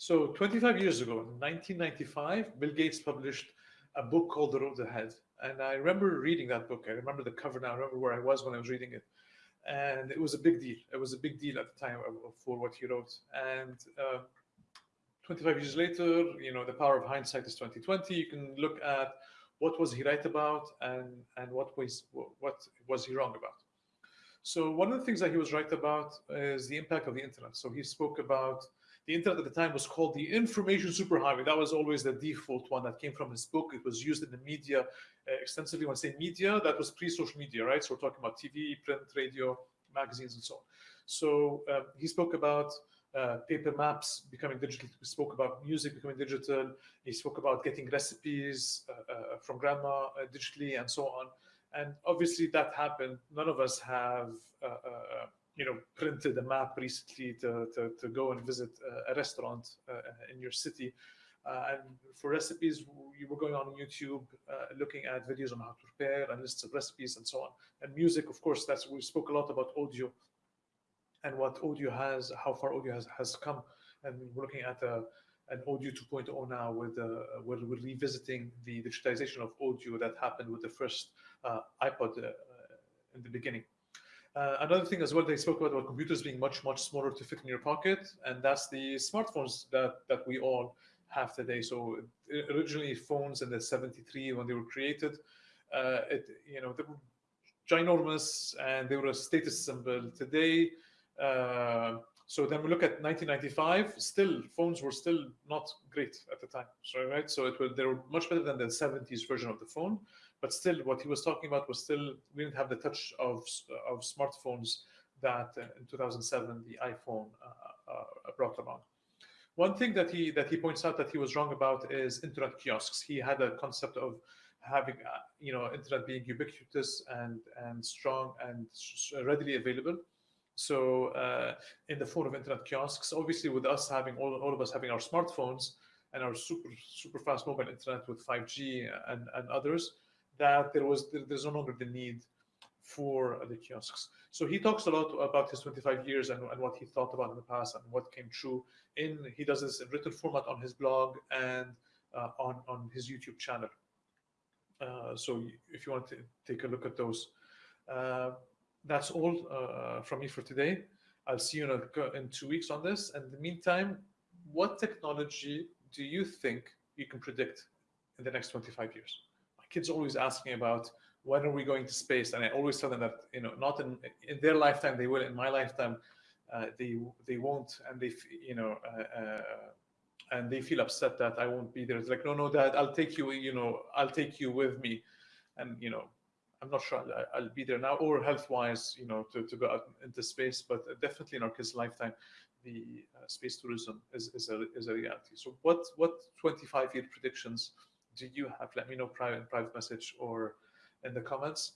So 25 years ago, in 1995, Bill Gates published a book called The Road Ahead. And I remember reading that book. I remember the cover now. I remember where I was when I was reading it. And it was a big deal. It was a big deal at the time for what he wrote. And uh, 25 years later, you know, the power of hindsight is 2020. You can look at what was he right about and, and what, was, what was he wrong about. So one of the things that he was right about is the impact of the internet. So he spoke about the internet at the time was called the information superhighway. That was always the default one that came from his book. It was used in the media uh, extensively. When I say media, that was pre-social media, right? So we're talking about TV, print, radio, magazines, and so on. So um, he spoke about uh, paper maps becoming digital. He spoke about music becoming digital. He spoke about getting recipes uh, uh from grandma uh, digitally and so on. And obviously that happened. None of us have uh, you know, printed a map recently to, to, to go and visit a restaurant uh, in your city. Uh, and for recipes, you were going on YouTube, uh, looking at videos on how to prepare and lists of recipes and so on. And music, of course, that's we spoke a lot about audio and what audio has, how far audio has, has come. And we're looking at a, an audio 2.0 now with uh, we're, we're, revisiting the digitization of audio that happened with the first uh, iPod uh, in the beginning. Uh, another thing as well, they spoke about, about computers being much, much smaller to fit in your pocket, and that's the smartphones that, that we all have today. So originally phones in the 73, when they were created, uh, it, you know, they were ginormous and they were a status symbol. Today, uh, so then we look at 1995, still phones were still not great at the time. So, right, so it was, they were much better than the 70s version of the phone but still what he was talking about was still we didn't have the touch of of smartphones that uh, in 2007 the iphone uh, uh, brought about. One thing that he that he points out that he was wrong about is internet kiosks. He had a concept of having uh, you know internet being ubiquitous and and strong and readily available so uh, in the form of internet kiosks obviously with us having all, all of us having our smartphones and our super super fast mobile internet with 5g and and others that there was there's no longer the need for the kiosks. So he talks a lot about his 25 years and, and what he thought about in the past and what came true. In he does this in written format on his blog and uh, on on his YouTube channel. Uh, so if you want to take a look at those, uh, that's all uh, from me for today. I'll see you in, a, in two weeks on this. And in the meantime, what technology do you think you can predict in the next 25 years? My kids always ask me about when are we going to space, and I always tell them that you know not in in their lifetime they will, in my lifetime uh, they they won't, and they you know. Uh, uh, and they feel upset that I won't be there. It's like, no, no, Dad, I'll take you. You know, I'll take you with me, and you know, I'm not sure I'll, I'll be there now or health-wise, you know, to, to go out into space. But definitely in our kids' lifetime, the uh, space tourism is, is a is a reality. So what what 25 year predictions do you have? Let me know private private message or in the comments.